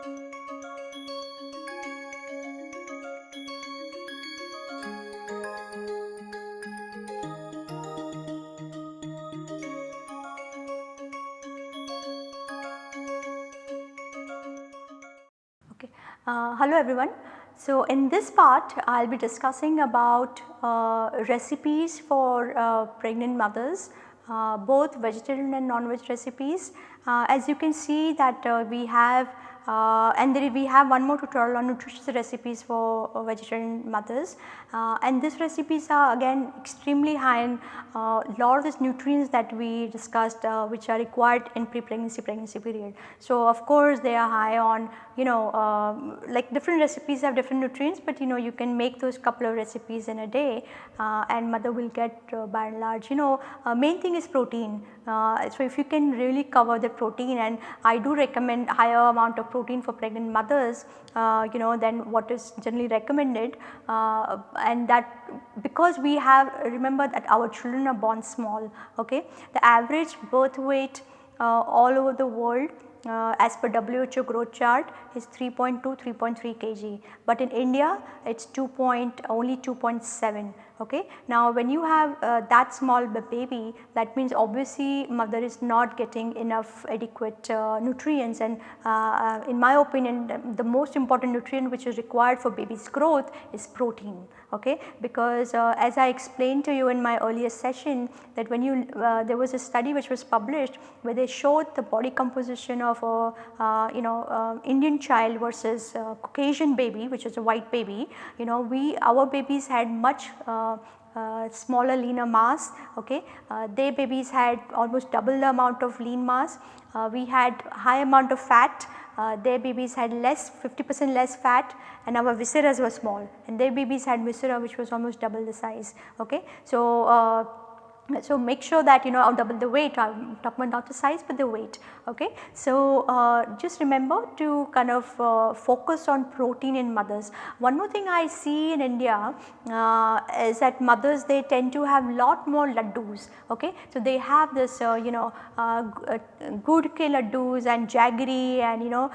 Uh, hello everyone. So, in this part I will be discussing about uh, recipes for uh, pregnant mothers uh, both vegetarian and non-veg recipes. Uh, as you can see that uh, we have uh, and there we have one more tutorial on nutritious recipes for uh, vegetarian mothers uh, and these recipes are again extremely high in uh, lot of these nutrients that we discussed uh, which are required in pre-pregnancy pregnancy period. So, of course, they are high on you know um, like different recipes have different nutrients, but you know you can make those couple of recipes in a day uh, and mother will get by and large you know main thing is protein. So, if you can really cover the protein and I do recommend higher amount of protein for pregnant mothers uh, you know than what is generally recommended. Uh, and that because we have remember that our children are born small okay. The average birth weight uh, all over the world uh, as per WHO growth chart is 3.2 3.3 kg, but in India it is 2 point only 2.7 okay. Now when you have uh, that small baby that means obviously mother is not getting enough adequate uh, nutrients and uh, uh, in my opinion the, the, most important nutrient which is required for baby's growth is protein okay because uh, as I explained to you in my earlier session that when you uh, there was a study which was published where they showed the body composition of a you know Indian child versus Caucasian baby which is a white baby you know we our babies had much uh, smaller leaner mass okay. Uh, their babies had almost double the amount of lean mass. Uh, we had high amount of fat uh, their babies had less 50 percent less fat and our viscera were small and their babies had viscera which was almost double the size okay. So, uh, so, make sure that you know I'll double the weight I am talking about not the size but the weight ok. So, uh, just remember to kind of uh, focus on protein in mothers. One more thing I see in India uh, is that mothers they tend to have lot more laddus ok. So, they have this uh, you know uh, uh, good ke laddus and jaggery and you know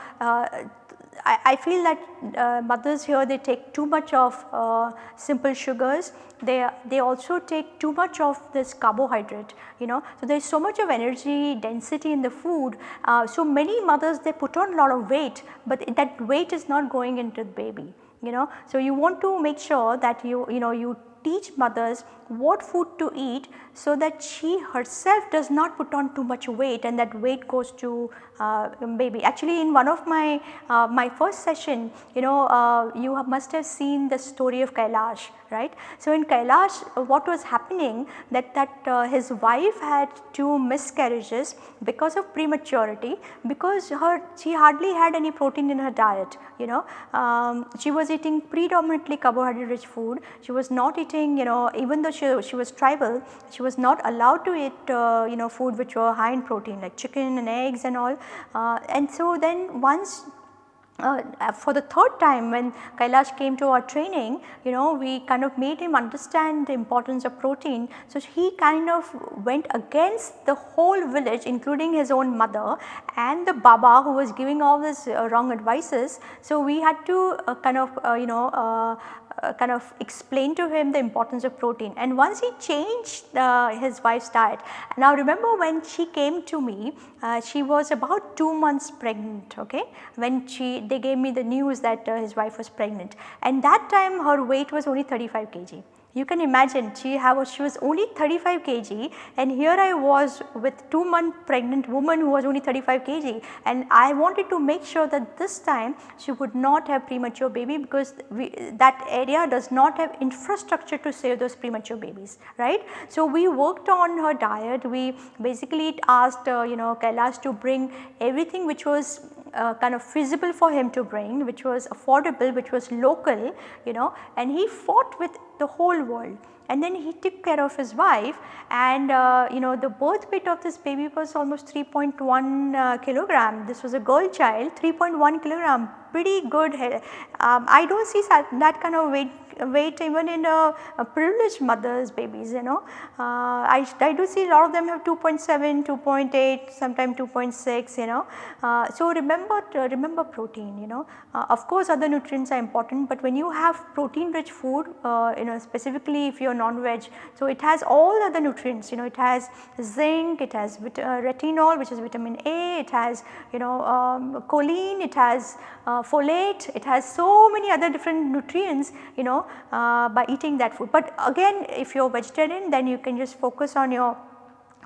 I, I, feel that uh, mothers here they take too much of uh, simple sugars they, they also take too much of this carbohydrate you know. So, there is so much of energy density in the food. Uh, so, many mothers they put on a lot of weight, but that weight is not going into the baby you know. So, you want to make sure that you you know you teach mothers what food to eat so that she herself does not put on too much weight and that weight goes to uh, baby. Actually in one of my, uh, my first session you know uh, you have must have seen the story of Kailash right. So in Kailash what was happening that, that uh, his wife had two miscarriages because of prematurity because her she hardly had any protein in her diet you know. Um, she was eating predominantly carbohydrate rich food, she was not eating you know even though she, she was tribal she was not allowed to eat uh, you know food which were high in protein like chicken and eggs and all uh, and so then once uh, for the third time when Kailash came to our training, you know, we kind of made him understand the importance of protein. So, he kind of went against the whole village including his own mother and the Baba who was giving all this uh, wrong advices. So, we had to uh, kind of uh, you know uh, uh, kind of explain to him the importance of protein and once he changed uh, his wife's diet. Now remember when she came to me, uh, she was about 2 months pregnant okay, when she they gave me the news that uh, his wife was pregnant and that time her weight was only 35 kg. You can imagine she have she was only 35 kg and here I was with 2 month pregnant woman who was only 35 kg and I wanted to make sure that this time she would not have premature baby because we, that area does not have infrastructure to save those premature babies right. So, we worked on her diet we basically asked uh, you know Kailash to bring everything which was uh, kind of feasible for him to bring which was affordable which was local you know and he fought with the whole world and then he took care of his wife and uh, you know the birth weight of this baby was almost 3.1 uh, kilogram. This was a girl child 3.1 kilogram pretty good. Um, I do not see that, that kind of weight weight even in a, a privileged mothers babies you know. Uh, I, I do see a lot of them have 2.7, 2.8 sometimes 2.6 you know. Uh, so remember remember protein you know uh, of course other nutrients are important but when you have protein rich food uh, you know specifically if you are non-veg so it has all other nutrients you know it has zinc, it has uh, retinol which is vitamin A, it has you know um, choline, it has uh, folate, it has so many other different nutrients you know uh, by eating that food. But again if you are vegetarian then you can just focus on your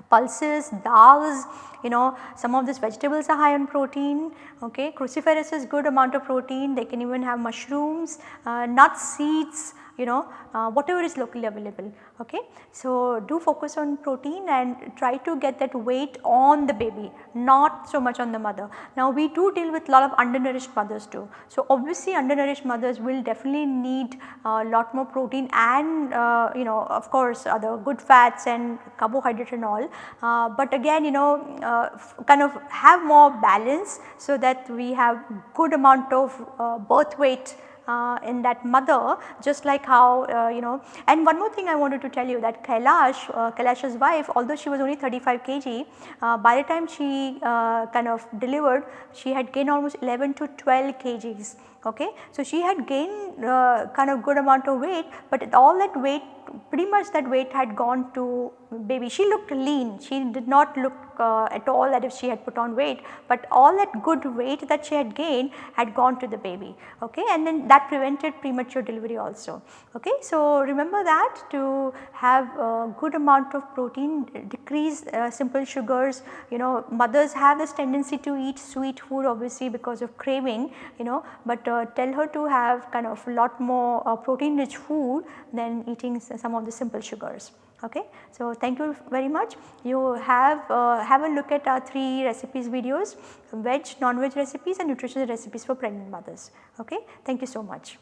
pulses, dals, you know some of these vegetables are high on protein, okay. Cruciferous is good amount of protein, they can even have mushrooms, uh, nuts, seeds, you know uh, whatever is locally available okay. So, do focus on protein and try to get that weight on the baby not so much on the mother. Now we do deal with lot of undernourished mothers too. So obviously undernourished mothers will definitely need a lot more protein and uh, you know of course other good fats and carbohydrate and all. Uh, but again you know uh, kind of have more balance so that we have good amount of uh, birth weight uh, in that mother just like how uh, you know and one more thing I wanted to tell you that Kailash, uh, Kailash's wife although she was only 35 kg uh, by the time she uh, kind of delivered she had gained almost 11 to 12 kgs okay. So she had gained uh, kind of good amount of weight but all that weight pretty much that weight had gone to baby. She looked lean, she did not look uh, at all that if she had put on weight, but all that good weight that she had gained had gone to the baby okay and then that prevented premature delivery also okay. So remember that to have a good amount of protein decrease uh, simple sugars you know mothers have this tendency to eat sweet food obviously because of craving you know but uh, tell her to have kind of a lot more uh, protein rich food than eating some of the simple sugars okay. So, thank you very much. You have uh, have a look at our 3 recipes videos veg, non-veg recipes and nutritional recipes for pregnant mothers. Okay. Thank you so much.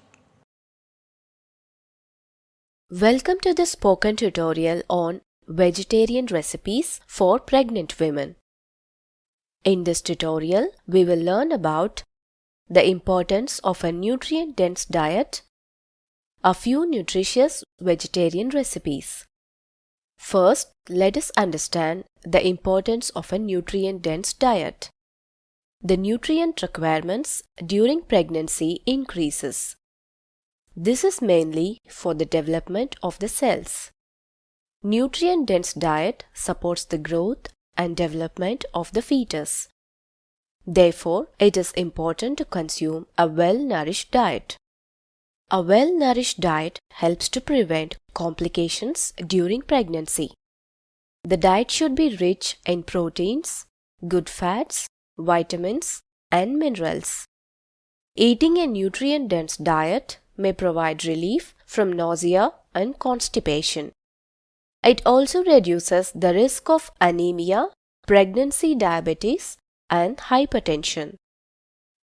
Welcome to the spoken tutorial on vegetarian recipes for pregnant women. In this tutorial, we will learn about the importance of a nutrient dense diet, a few nutritious vegetarian recipes. First, let us understand the importance of a nutrient dense diet. The nutrient requirements during pregnancy increases. This is mainly for the development of the cells. Nutrient dense diet supports the growth and development of the fetus. Therefore, it is important to consume a well nourished diet. A well nourished diet helps to prevent complications during pregnancy. The diet should be rich in proteins, good fats, vitamins, and minerals. Eating a nutrient dense diet may provide relief from nausea and constipation. It also reduces the risk of anemia, pregnancy diabetes, and hypertension.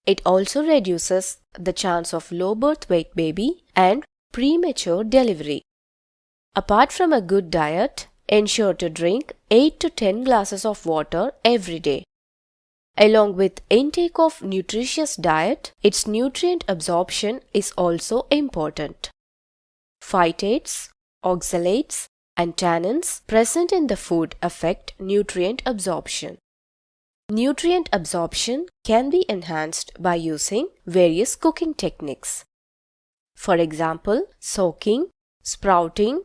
It also reduces the chance of low birth weight baby and premature delivery. Apart from a good diet, ensure to drink 8 to 10 glasses of water every day. Along with intake of nutritious diet, its nutrient absorption is also important. Phytates, oxalates, and tannins present in the food affect nutrient absorption. Nutrient absorption can be enhanced by using various cooking techniques. For example, soaking, sprouting,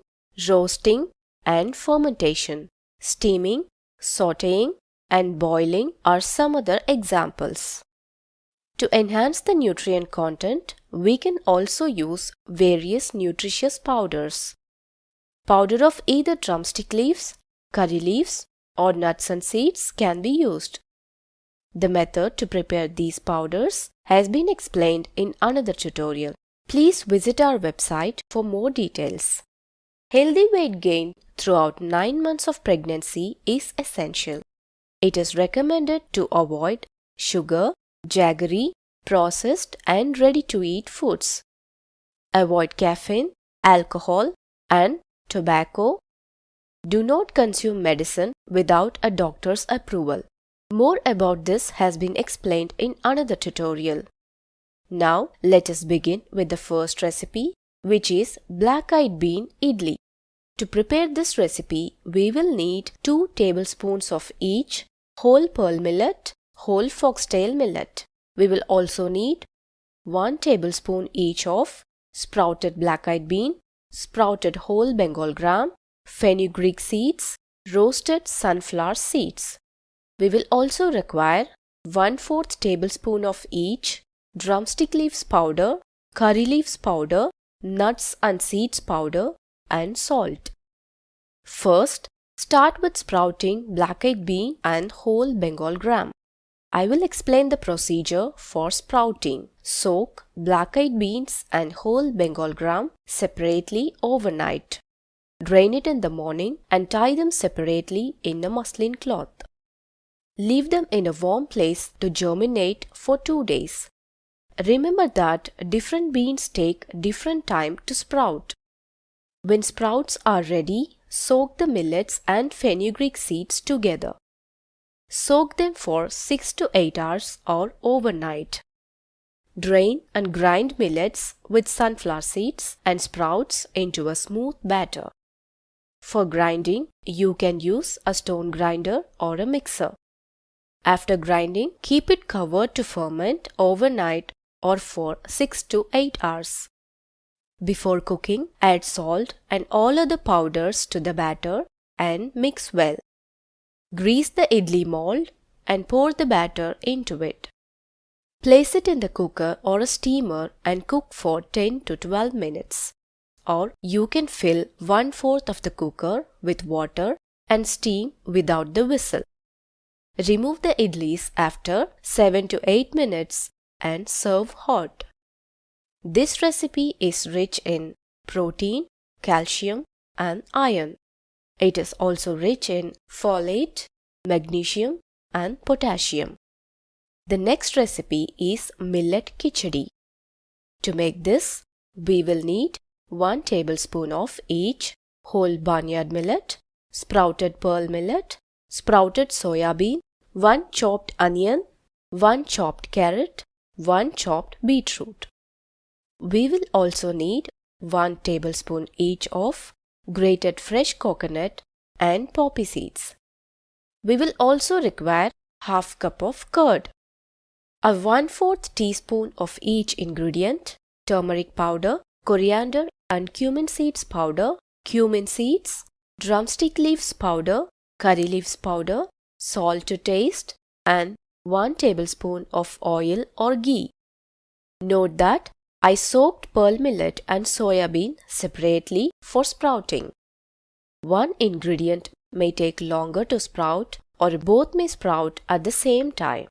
roasting and fermentation, steaming, sauteing and boiling are some other examples. To enhance the nutrient content, we can also use various nutritious powders. Powder of either drumstick leaves, curry leaves or nuts and seeds can be used. The method to prepare these powders has been explained in another tutorial. Please visit our website for more details. Healthy weight gain throughout 9 months of pregnancy is essential. It is recommended to avoid sugar, jaggery, processed and ready to eat foods. Avoid caffeine, alcohol, and tobacco. Do not consume medicine without a doctor's approval. More about this has been explained in another tutorial. Now let us begin with the first recipe which is black-eyed bean idli. To prepare this recipe, we will need 2 tablespoons of each whole pearl millet, whole foxtail millet. We will also need 1 tablespoon each of sprouted black-eyed bean, sprouted whole Bengal gram, fenugreek seeds, roasted sunflower seeds. We will also require 1 4th tablespoon of each drumstick leaves powder, curry leaves powder, nuts and seeds powder and salt. First, start with sprouting black-eyed bean and whole Bengal gram. I will explain the procedure for sprouting. Soak black-eyed beans and whole Bengal gram separately overnight. Drain it in the morning and tie them separately in a muslin cloth. Leave them in a warm place to germinate for 2 days. Remember that different beans take different time to sprout. When sprouts are ready, soak the millets and fenugreek seeds together. Soak them for 6 to 8 hours or overnight. Drain and grind millets with sunflower seeds and sprouts into a smooth batter. For grinding, you can use a stone grinder or a mixer. After grinding, keep it covered to ferment overnight or for 6 to 8 hours. Before cooking, add salt and all other powders to the batter and mix well. Grease the idli mold and pour the batter into it. Place it in the cooker or a steamer and cook for 10 to 12 minutes. Or you can fill one fourth of the cooker with water and steam without the whistle. Remove the idlis after 7 to 8 minutes and serve hot. This recipe is rich in protein, calcium, and iron. It is also rich in folate, magnesium, and potassium. The next recipe is millet khichdi. To make this, we will need 1 tablespoon of each whole barnyard millet, sprouted pearl millet, sprouted soya bean, 1 chopped onion, 1 chopped carrot, 1 chopped beetroot. We will also need 1 tablespoon each of grated fresh coconut and poppy seeds. We will also require half cup of curd, a 1 4th teaspoon of each ingredient, turmeric powder, coriander and cumin seeds powder, cumin seeds, drumstick leaves powder, curry leaves powder, salt to taste and 1 tablespoon of oil or ghee. Note that I soaked pearl millet and soya bean separately for sprouting. One ingredient may take longer to sprout or both may sprout at the same time.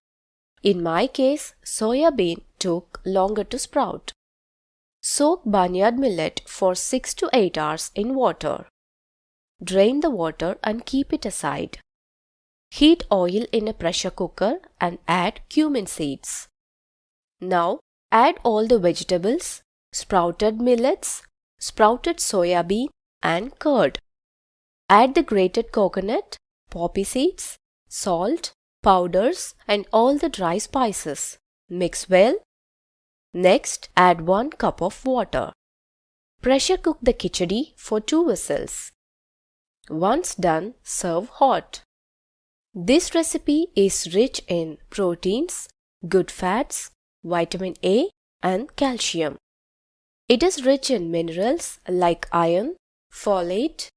In my case, soya bean took longer to sprout. Soak barnyard millet for 6 to 8 hours in water. Drain the water and keep it aside. Heat oil in a pressure cooker and add cumin seeds. Now add all the vegetables, sprouted millets, sprouted soya bean and curd. Add the grated coconut, poppy seeds, salt, powders and all the dry spices. Mix well. Next, add 1 cup of water. Pressure cook the khichdi for 2 whistles. Once done, serve hot. This recipe is rich in proteins, good fats, vitamin A and calcium. It is rich in minerals like iron, folate,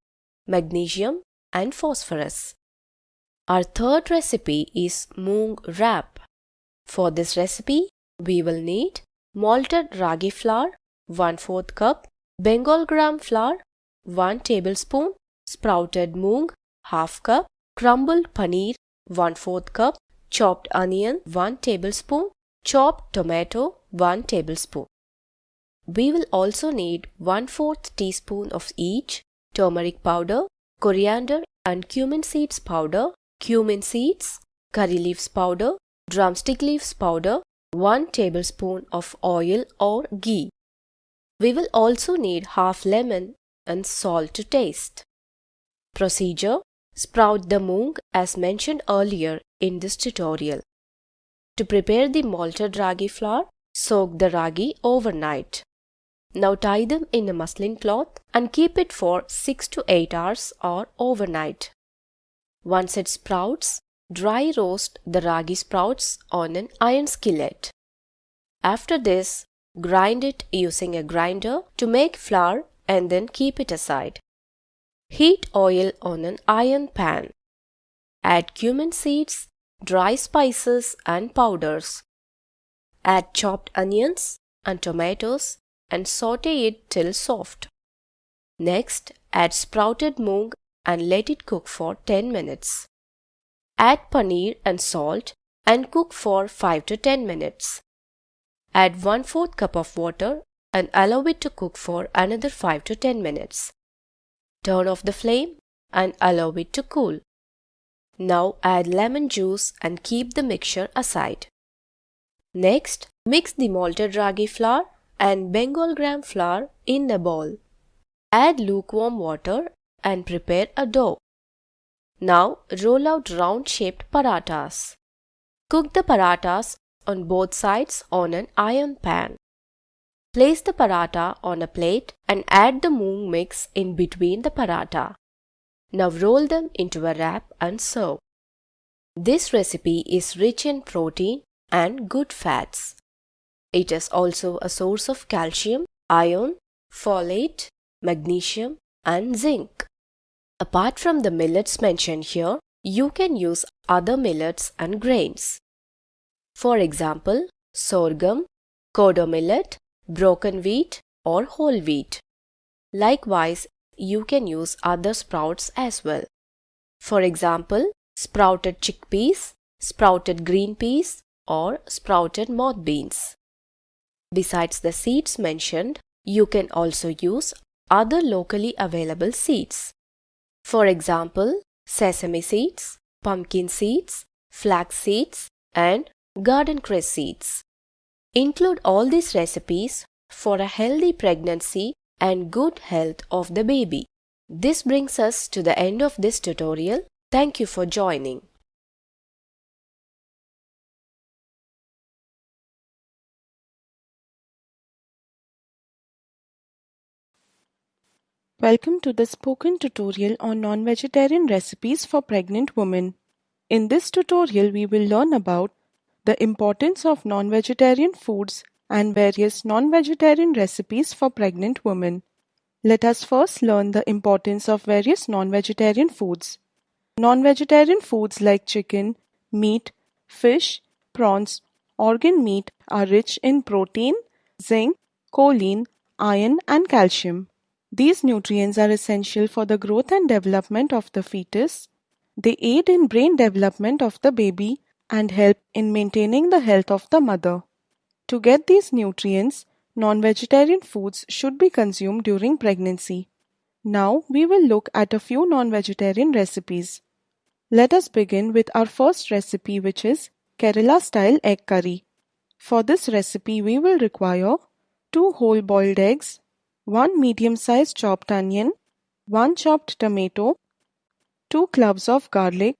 magnesium and phosphorus. Our third recipe is moong wrap. For this recipe, we will need malted ragi flour 1 4th cup, Bengal gram flour 1 tablespoon, sprouted moong half cup, crumbled paneer 1 4th cup, chopped onion 1 tablespoon, chopped tomato 1 tablespoon. We will also need 1 4th teaspoon of each turmeric powder, coriander and cumin seeds powder, cumin seeds, curry leaves powder, drumstick leaves powder, 1 tablespoon of oil or ghee. We will also need half lemon and salt to taste. Procedure Sprout the moong as mentioned earlier in this tutorial. To prepare the malted ragi flour, soak the ragi overnight. Now tie them in a muslin cloth and keep it for 6 to 8 hours or overnight. Once it sprouts, dry roast the ragi sprouts on an iron skillet. After this, grind it using a grinder to make flour and then keep it aside. Heat oil on an iron pan. Add cumin seeds, dry spices and powders. Add chopped onions and tomatoes and saute it till soft. Next, add sprouted moong and let it cook for 10 minutes. Add paneer and salt and cook for 5 to 10 minutes. Add 1 4th cup of water and allow it to cook for another 5 to 10 minutes. Turn off the flame and allow it to cool. Now add lemon juice and keep the mixture aside. Next, mix the malted ragi flour and Bengal gram flour in a bowl. Add lukewarm water and prepare a dough. Now roll out round shaped parathas. Cook the parathas on both sides on an iron pan. Place the paratha on a plate and add the moong mix in between the paratha. Now roll them into a wrap and serve. This recipe is rich in protein and good fats. It is also a source of calcium, iron, folate, magnesium and zinc. Apart from the millets mentioned here, you can use other millets and grains. For example, sorghum, kodo millet, broken wheat or whole wheat. Likewise, you can use other sprouts as well. For example, sprouted chickpeas, sprouted green peas or sprouted moth beans. Besides the seeds mentioned, you can also use other locally available seeds. For example, sesame seeds, pumpkin seeds, flax seeds and garden cress seeds. Include all these recipes for a healthy pregnancy and good health of the baby. This brings us to the end of this tutorial. Thank you for joining. Welcome to the spoken tutorial on non-vegetarian recipes for pregnant women. In this tutorial, we will learn about the importance of non-vegetarian foods and various non-vegetarian recipes for pregnant women. Let us first learn the importance of various non-vegetarian foods. Non-vegetarian foods like chicken, meat, fish, prawns, organ meat are rich in protein, zinc, choline, iron and calcium. These nutrients are essential for the growth and development of the fetus. They aid in brain development of the baby and help in maintaining the health of the mother. To get these nutrients, non-vegetarian foods should be consumed during pregnancy. Now we will look at a few non-vegetarian recipes. Let us begin with our first recipe which is Kerala style egg curry. For this recipe we will require 2 whole boiled eggs, 1 medium-sized chopped onion, 1 chopped tomato, 2 cloves of garlic,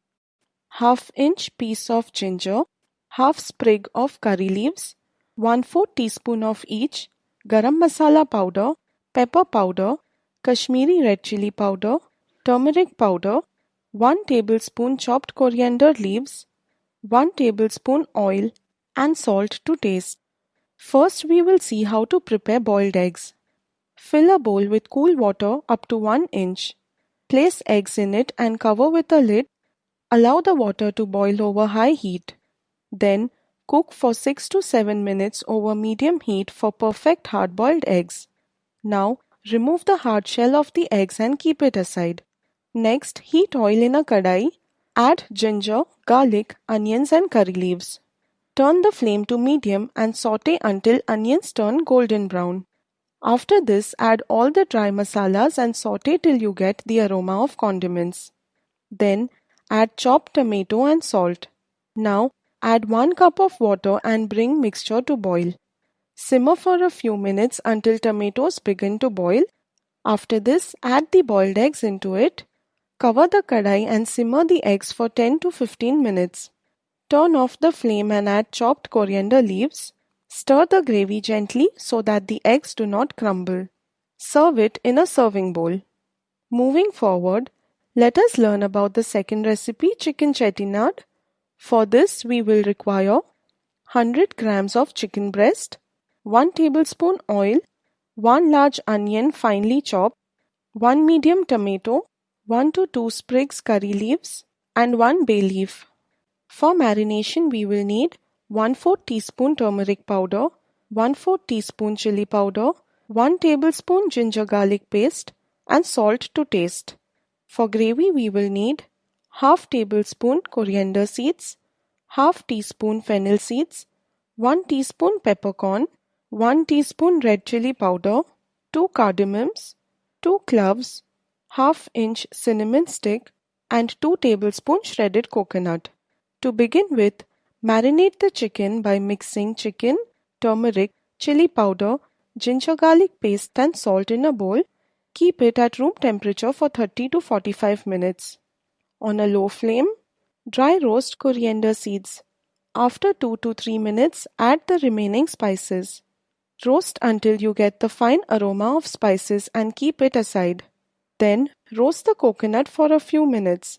half inch piece of ginger, half sprig of curry leaves, 1 4 teaspoon of each, garam masala powder, pepper powder, Kashmiri red chili powder, turmeric powder, 1 tablespoon chopped coriander leaves, 1 tablespoon oil and salt to taste. First we will see how to prepare boiled eggs. Fill a bowl with cool water up to 1 inch. Place eggs in it and cover with a lid. Allow the water to boil over high heat. Then cook for 6 to 7 minutes over medium heat for perfect hard-boiled eggs. Now remove the hard shell of the eggs and keep it aside. Next heat oil in a kadai. Add ginger, garlic, onions and curry leaves. Turn the flame to medium and saute until onions turn golden brown. After this, add all the dry masalas and saute till you get the aroma of condiments. Then, add chopped tomato and salt. Now, add 1 cup of water and bring mixture to boil. Simmer for a few minutes until tomatoes begin to boil. After this, add the boiled eggs into it. Cover the kadai and simmer the eggs for 10 to 15 minutes. Turn off the flame and add chopped coriander leaves. Stir the gravy gently so that the eggs do not crumble. Serve it in a serving bowl. Moving forward, let us learn about the second recipe chicken chettinad. For this we will require 100 grams of chicken breast, 1 tablespoon oil, 1 large onion finely chopped, 1 medium tomato, 1 to 2 sprigs curry leaves and 1 bay leaf. For marination we will need 1 4 teaspoon turmeric powder, 1 4 teaspoon chili powder, 1 tablespoon ginger garlic paste and salt to taste. For gravy we will need half tablespoon coriander seeds, half teaspoon fennel seeds, 1 teaspoon peppercorn, 1 teaspoon red chili powder, 2 cardamoms, 2 cloves, half inch cinnamon stick and 2 tablespoon shredded coconut. To begin with, marinate the chicken by mixing chicken, turmeric, chili powder, ginger garlic paste and salt in a bowl. Keep it at room temperature for 30 to 45 minutes. On a low flame, Dry roast coriander seeds. After 2 to 3 minutes, add the remaining spices. Roast until you get the fine aroma of spices and keep it aside. Then, roast the coconut for a few minutes.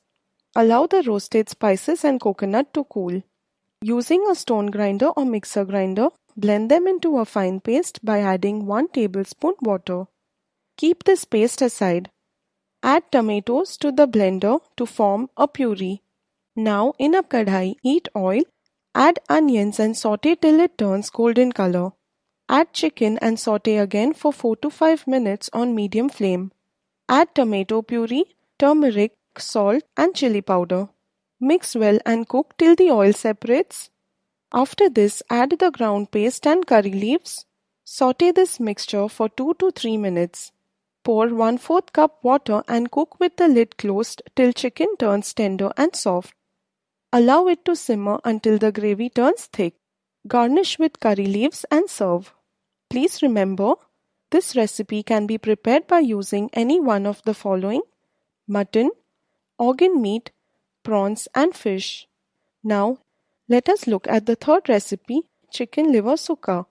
Allow the roasted spices and coconut to cool. Using a stone grinder or mixer grinder, blend them into a fine paste by adding 1 tablespoon water. Keep this paste aside. Add tomatoes to the blender to form a puree. Now in a kadhai, heat oil, add onions and saute till it turns golden color. Add chicken and saute again for 4 to 5 minutes on medium flame. Add tomato puree, turmeric, salt and chili powder. Mix well and cook till the oil separates. After this, add the ground paste and curry leaves. Saute this mixture for 2 to 3 minutes. Pour 1 4 cup water and cook with the lid closed till chicken turns tender and soft. Allow it to simmer until the gravy turns thick. Garnish with curry leaves and serve. Please remember, this recipe can be prepared by using any one of the following mutton, organ meat, prawns and fish. Now, let us look at the third recipe, chicken liver sukha.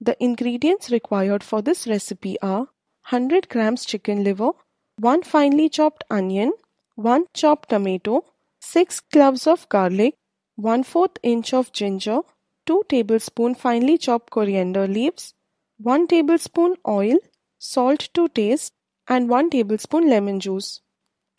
The ingredients required for this recipe are 100 grams chicken liver, 1 finely chopped onion, 1 chopped tomato, 6 cloves of garlic, 1 4th inch of ginger, 2 tablespoon finely chopped coriander leaves, 1 tablespoon oil, salt to taste and 1 tablespoon lemon juice.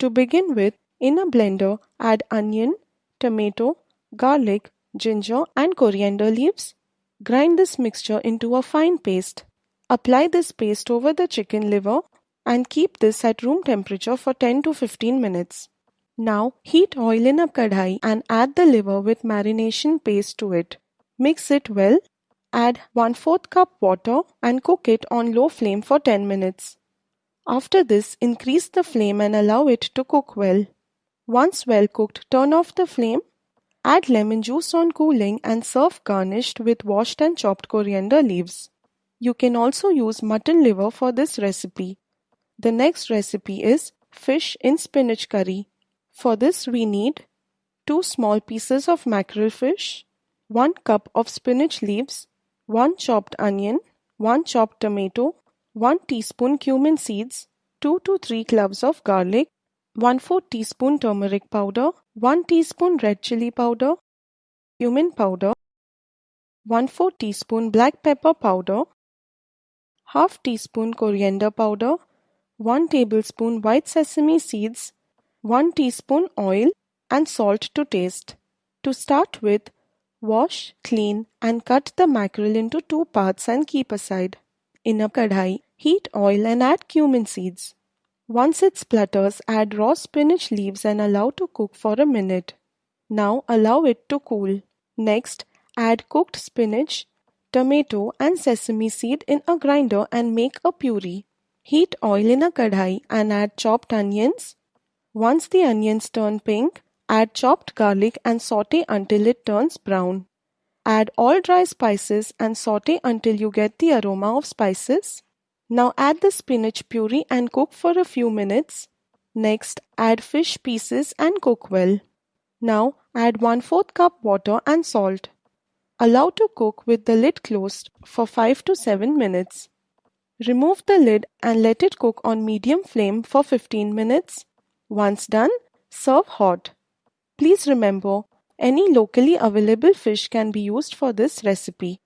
To begin with, in a blender, add onion, tomato, garlic, ginger and coriander leaves. Grind this mixture into a fine paste. Apply this paste over the chicken liver and keep this at room temperature for 10 to 15 minutes. Now heat oil in a kadhai and add the liver with marination paste to it. Mix it well. Add 1 4th cup water and cook it on low flame for 10 minutes. After this, increase the flame and allow it to cook well. Once well cooked, turn off the flame. Add lemon juice on cooling and serve garnished with washed and chopped coriander leaves. You can also use mutton liver for this recipe. The next recipe is fish in spinach curry. For this we need 2 small pieces of mackerel fish, 1 cup of spinach leaves, 1 chopped onion, 1 chopped tomato, 1 teaspoon cumin seeds, 2 to 3 cloves of garlic, 1 4 teaspoon turmeric powder, 1 teaspoon red chili powder, cumin powder, 1 4 teaspoon black pepper powder, half teaspoon coriander powder, 1 tablespoon white sesame seeds, 1 teaspoon oil and salt to taste. To start with, wash, clean and cut the mackerel into two parts and keep aside. In a kadhai, heat oil and add cumin seeds. Once it splutters, add raw spinach leaves and allow to cook for a minute. Now allow it to cool. Next, add cooked spinach, tomato and sesame seed in a grinder and make a puree. Heat oil in a kadhai and add chopped onions, once the onions turn pink, add chopped garlic and saute until it turns brown. Add all dry spices and saute until you get the aroma of spices. Now add the spinach puree and cook for a few minutes. Next, add fish pieces and cook well. Now add 1 4th cup water and salt. Allow to cook with the lid closed for 5 to 7 minutes. Remove the lid and let it cook on medium flame for 15 minutes. Once done, serve hot. Please remember, any locally available fish can be used for this recipe.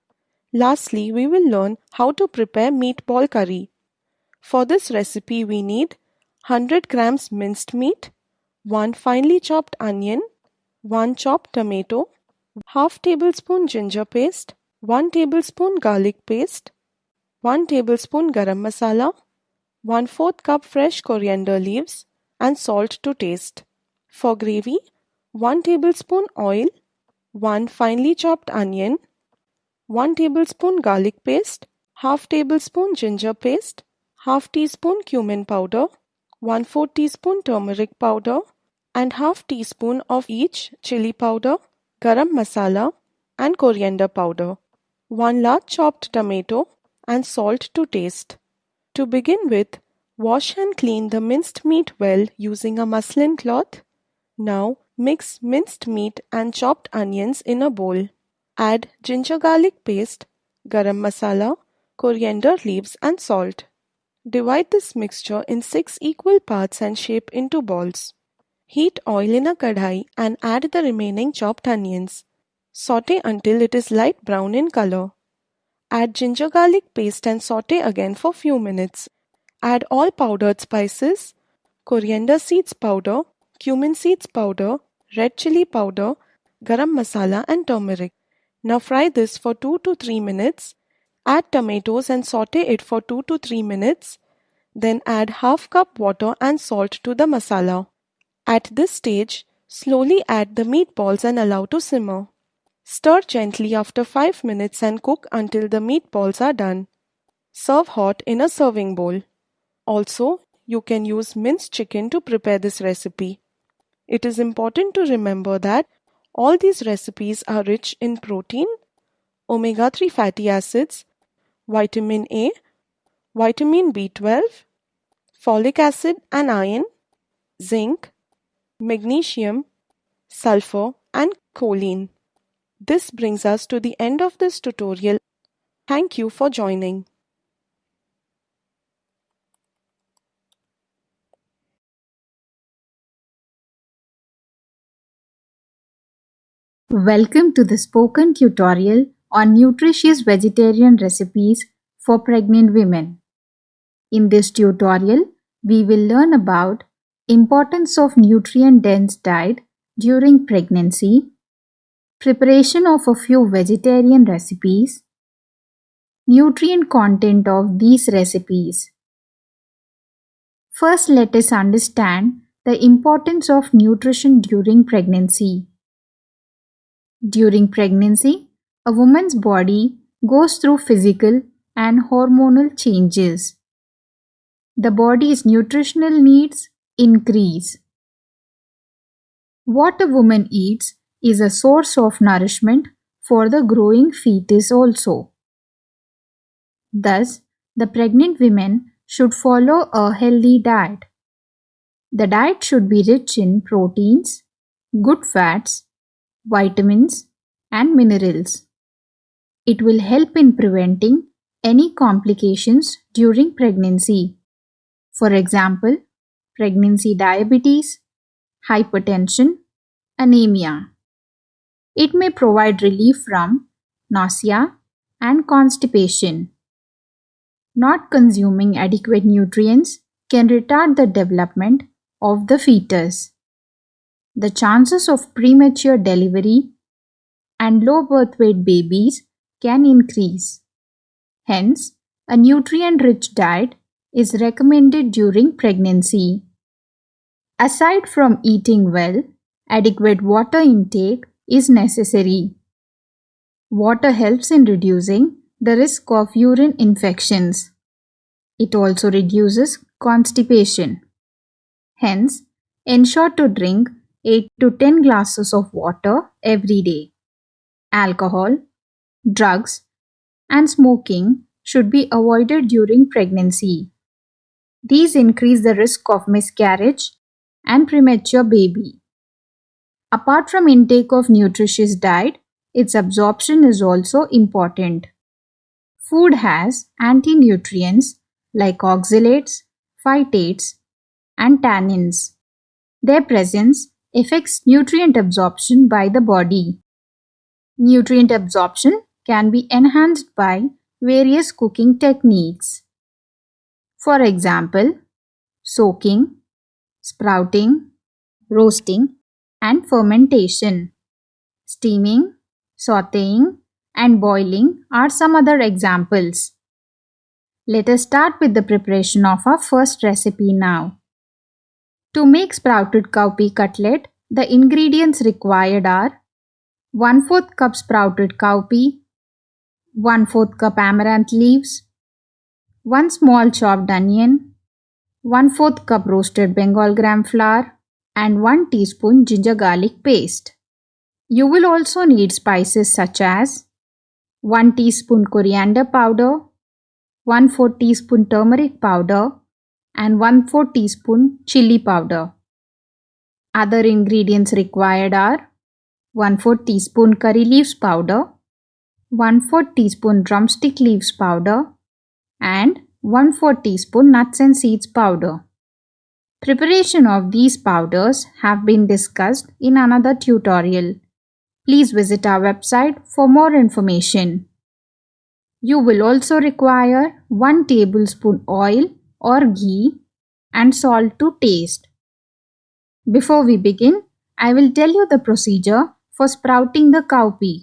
Lastly, we will learn how to prepare meatball curry. For this recipe, we need 100 grams minced meat, 1 finely chopped onion, 1 chopped tomato, half tablespoon ginger paste, 1 tablespoon garlic paste, 1 tablespoon garam masala, 1 4th cup fresh coriander leaves and salt to taste. For gravy, 1 tablespoon oil, 1 finely chopped onion, 1 tablespoon garlic paste, half tablespoon ginger paste, half teaspoon cumin powder, 1 4 teaspoon turmeric powder and half teaspoon of each chili powder, garam masala and coriander powder, 1 large chopped tomato and salt to taste. To begin with, wash and clean the minced meat well using a muslin cloth. Now Mix minced meat and chopped onions in a bowl. Add ginger garlic paste, garam masala, coriander leaves and salt. Divide this mixture in 6 equal parts and shape into balls. Heat oil in a kadhai and add the remaining chopped onions. Saute until it is light brown in color. Add ginger garlic paste and saute again for few minutes. Add all powdered spices, coriander seeds powder, cumin seeds powder, red chili powder, garam masala and turmeric. Now fry this for 2 to 3 minutes. Add tomatoes and saute it for 2 to 3 minutes. Then add half cup water and salt to the masala. At this stage, slowly add the meatballs and allow to simmer. Stir gently after 5 minutes and cook until the meatballs are done. Serve hot in a serving bowl. Also, you can use minced chicken to prepare this recipe. It is important to remember that all these recipes are rich in protein, omega 3 fatty acids, vitamin A, vitamin B12, folic acid and iron, zinc, magnesium, sulfur, and choline. This brings us to the end of this tutorial. Thank you for joining. Welcome to the spoken tutorial on nutritious vegetarian recipes for pregnant women. In this tutorial, we will learn about importance of nutrient-dense diet during pregnancy, preparation of a few vegetarian recipes, nutrient content of these recipes. First, let us understand the importance of nutrition during pregnancy. During pregnancy, a woman's body goes through physical and hormonal changes. The body's nutritional needs increase. What a woman eats is a source of nourishment for the growing fetus also. Thus, the pregnant women should follow a healthy diet. The diet should be rich in proteins, good fats, vitamins, and minerals. It will help in preventing any complications during pregnancy. For example, pregnancy diabetes, hypertension, anemia. It may provide relief from nausea and constipation. Not consuming adequate nutrients can retard the development of the fetus the chances of premature delivery and low birth weight babies can increase. Hence, a nutrient-rich diet is recommended during pregnancy. Aside from eating well, adequate water intake is necessary. Water helps in reducing the risk of urine infections. It also reduces constipation. Hence, ensure to drink 8 to 10 glasses of water every day. Alcohol drugs, and smoking should be avoided during pregnancy. These increase the risk of miscarriage and premature baby. Apart from intake of nutritious diet, its absorption is also important. Food has anti-nutrients like oxalates, phytates, and tannins. Their presence affects nutrient absorption by the body. Nutrient absorption can be enhanced by various cooking techniques. For example, soaking, sprouting, roasting, and fermentation. Steaming, sauteing, and boiling are some other examples. Let us start with the preparation of our first recipe now. To make sprouted cowpea cutlet, the ingredients required are 1 4th cup sprouted cowpea, 1 4th cup amaranth leaves, 1 small chopped onion, 1 4th cup roasted Bengal gram flour, and 1 teaspoon ginger garlic paste. You will also need spices such as 1 teaspoon coriander powder, 1 4 teaspoon turmeric powder, and 1 4 teaspoon chili powder. Other ingredients required are 1 4 teaspoon curry leaves powder, 1 4 teaspoon drumstick leaves powder, and 1 4 teaspoon nuts and seeds powder. Preparation of these powders have been discussed in another tutorial. Please visit our website for more information. You will also require 1 tablespoon oil or ghee and salt to taste. Before we begin, I will tell you the procedure for sprouting the cowpea.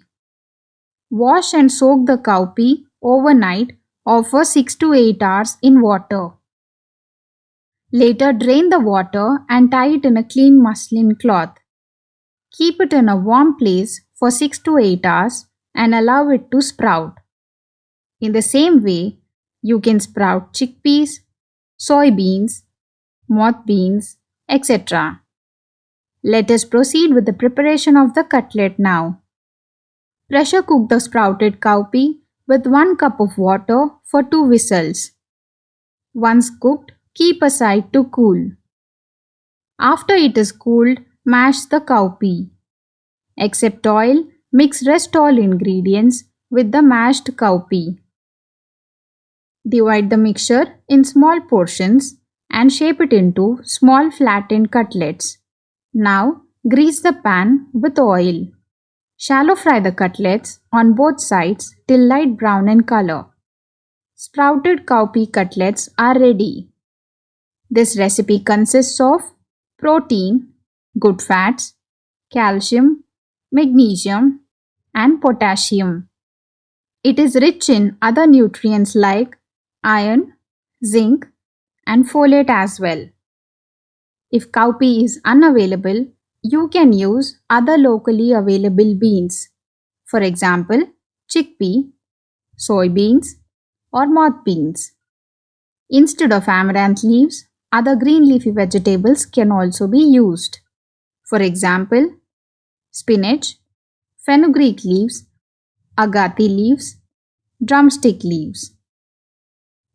Wash and soak the cowpea overnight or for 6 to 8 hours in water. Later drain the water and tie it in a clean muslin cloth. Keep it in a warm place for 6 to 8 hours and allow it to sprout. In the same way, you can sprout chickpeas, soybeans, moth beans, etc. Let us proceed with the preparation of the cutlet now. Pressure cook the sprouted cowpea with 1 cup of water for 2 whistles. Once cooked, keep aside to cool. After it is cooled, mash the cowpea. Except oil, mix rest all ingredients with the mashed cowpea. Divide the mixture in small portions and shape it into small flattened cutlets. Now grease the pan with oil. Shallow fry the cutlets on both sides till light brown in color. Sprouted cowpea cutlets are ready. This recipe consists of protein, good fats, calcium, magnesium, and potassium. It is rich in other nutrients like iron, zinc, and folate as well. If cowpea is unavailable, you can use other locally available beans. For example, chickpea, soybeans, or moth beans. Instead of amaranth leaves, other green leafy vegetables can also be used. For example, spinach, fenugreek leaves, agathi leaves, drumstick leaves.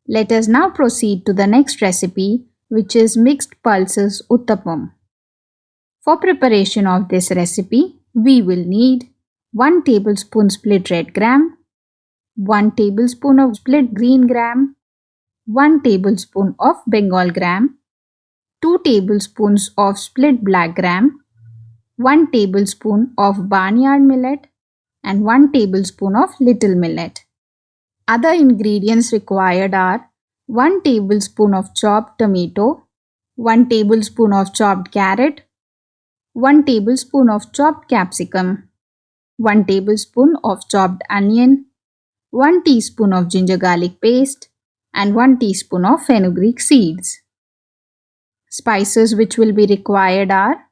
Let us now proceed to the next recipe which is mixed pulses uttapam. For preparation of this recipe, we will need 1 tablespoon split red gram, 1 tablespoon of split green gram, 1 tablespoon of Bengal gram, 2 tablespoons of split black gram, 1 tablespoon of barnyard millet and 1 tablespoon of little millet. Other ingredients required are 1 tablespoon of chopped tomato, 1 tablespoon of chopped carrot, 1 tablespoon of chopped capsicum, 1 tablespoon of chopped onion, 1 teaspoon of ginger garlic paste, and 1 teaspoon of fenugreek seeds. Spices which will be required are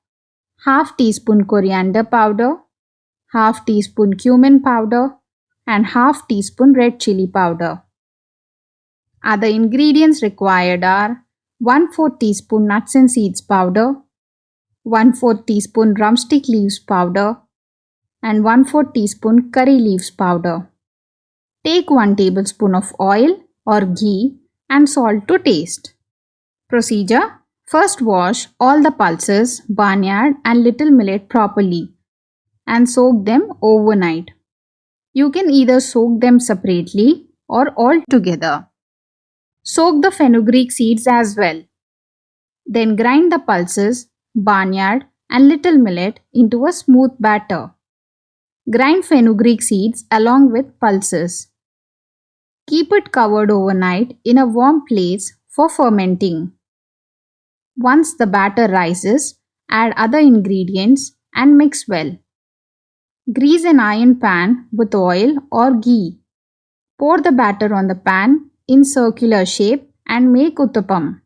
half teaspoon coriander powder, half teaspoon cumin powder, and half teaspoon red chili powder. Other ingredients required are 1 4 teaspoon nuts and seeds powder, 1 4 teaspoon drumstick leaves powder, and 1 4 teaspoon curry leaves powder. Take 1 tablespoon of oil or ghee and salt to taste. Procedure First wash all the pulses, barnyard and little millet properly and soak them overnight. You can either soak them separately or all together. Soak the fenugreek seeds as well. Then grind the pulses, barnyard and little millet into a smooth batter. Grind fenugreek seeds along with pulses. Keep it covered overnight in a warm place for fermenting. Once the batter rises, add other ingredients and mix well. Grease an iron pan with oil or ghee. Pour the batter on the pan in circular shape and make uttapam.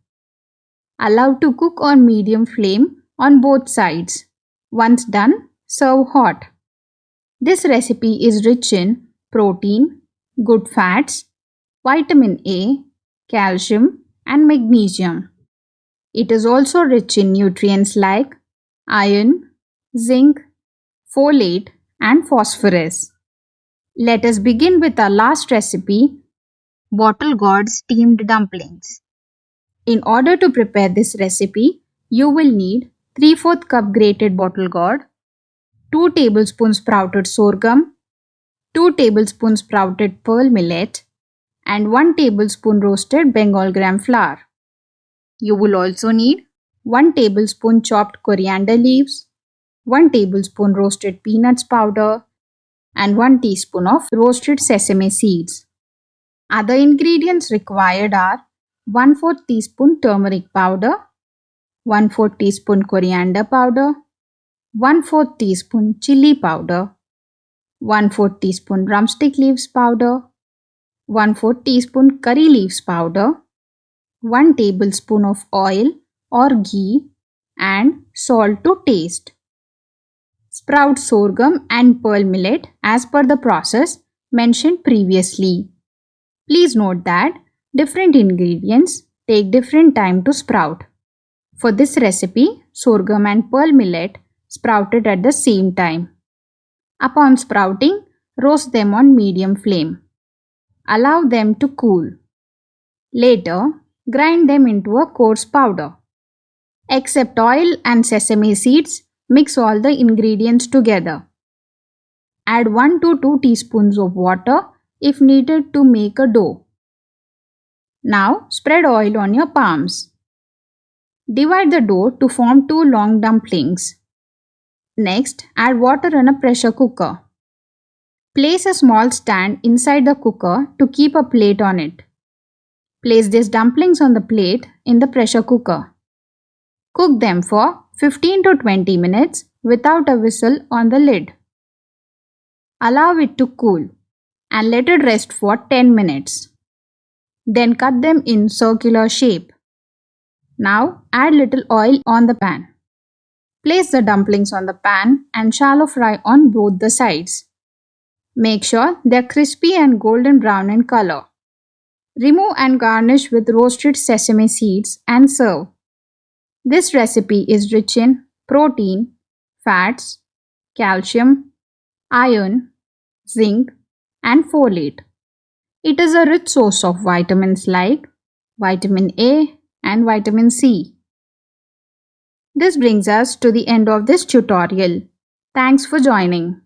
Allow to cook on medium flame on both sides. Once done, serve hot. This recipe is rich in protein, good fats, vitamin A, calcium and magnesium. It is also rich in nutrients like iron, zinc, folate and phosphorus. Let us begin with our last recipe, bottle gourd steamed dumplings. In order to prepare this recipe, you will need 3 4 cup grated bottle gourd, 2 tablespoons sprouted sorghum, 2 tablespoons sprouted pearl millet, and 1 tablespoon roasted Bengal gram flour. You will also need 1 tablespoon chopped coriander leaves, 1 tablespoon roasted peanuts powder, and 1 teaspoon of roasted sesame seeds. Other ingredients required are 1 4 teaspoon turmeric powder, 1 4 teaspoon coriander powder, 1 4 teaspoon chili powder, 1 4 teaspoon drumstick leaves powder, 1 4 teaspoon curry leaves powder, 1 tablespoon of oil or ghee and salt to taste. Sprout sorghum and pearl millet as per the process mentioned previously. Please note that Different ingredients take different time to sprout. For this recipe, sorghum and pearl millet sprouted at the same time. Upon sprouting, roast them on medium flame. Allow them to cool. Later, grind them into a coarse powder. Except oil and sesame seeds, mix all the ingredients together. Add 1 to 2 teaspoons of water if needed to make a dough. Now spread oil on your palms. Divide the dough to form two long dumplings. Next, add water in a pressure cooker. Place a small stand inside the cooker to keep a plate on it. Place these dumplings on the plate in the pressure cooker. Cook them for 15 to 20 minutes without a whistle on the lid. Allow it to cool and let it rest for 10 minutes. Then cut them in circular shape. Now add little oil on the pan. Place the dumplings on the pan and shallow fry on both the sides. Make sure they are crispy and golden brown in color. Remove and garnish with roasted sesame seeds and serve. This recipe is rich in protein, fats, calcium, iron, zinc, and folate. It is a rich source of vitamins like vitamin A and vitamin C. This brings us to the end of this tutorial. Thanks for joining.